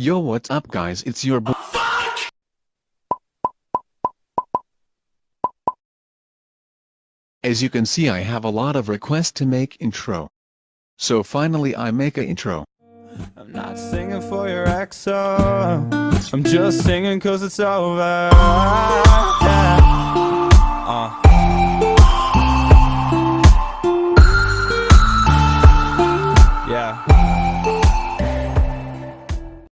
Yo what's up guys it's your boy As you can see I have a lot of requests to make intro. So finally I make a intro. I'm not singing for your ex, I'm just singing cause it's over.